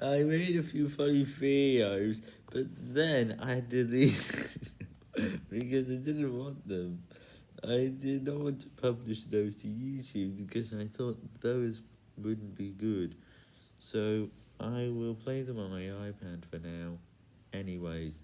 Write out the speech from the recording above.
I made a few funny videos, but then I deleted because I didn't want them. I did not want to publish those to YouTube because I thought those wouldn't be good. So I will play them on my iPad for now. Anyways.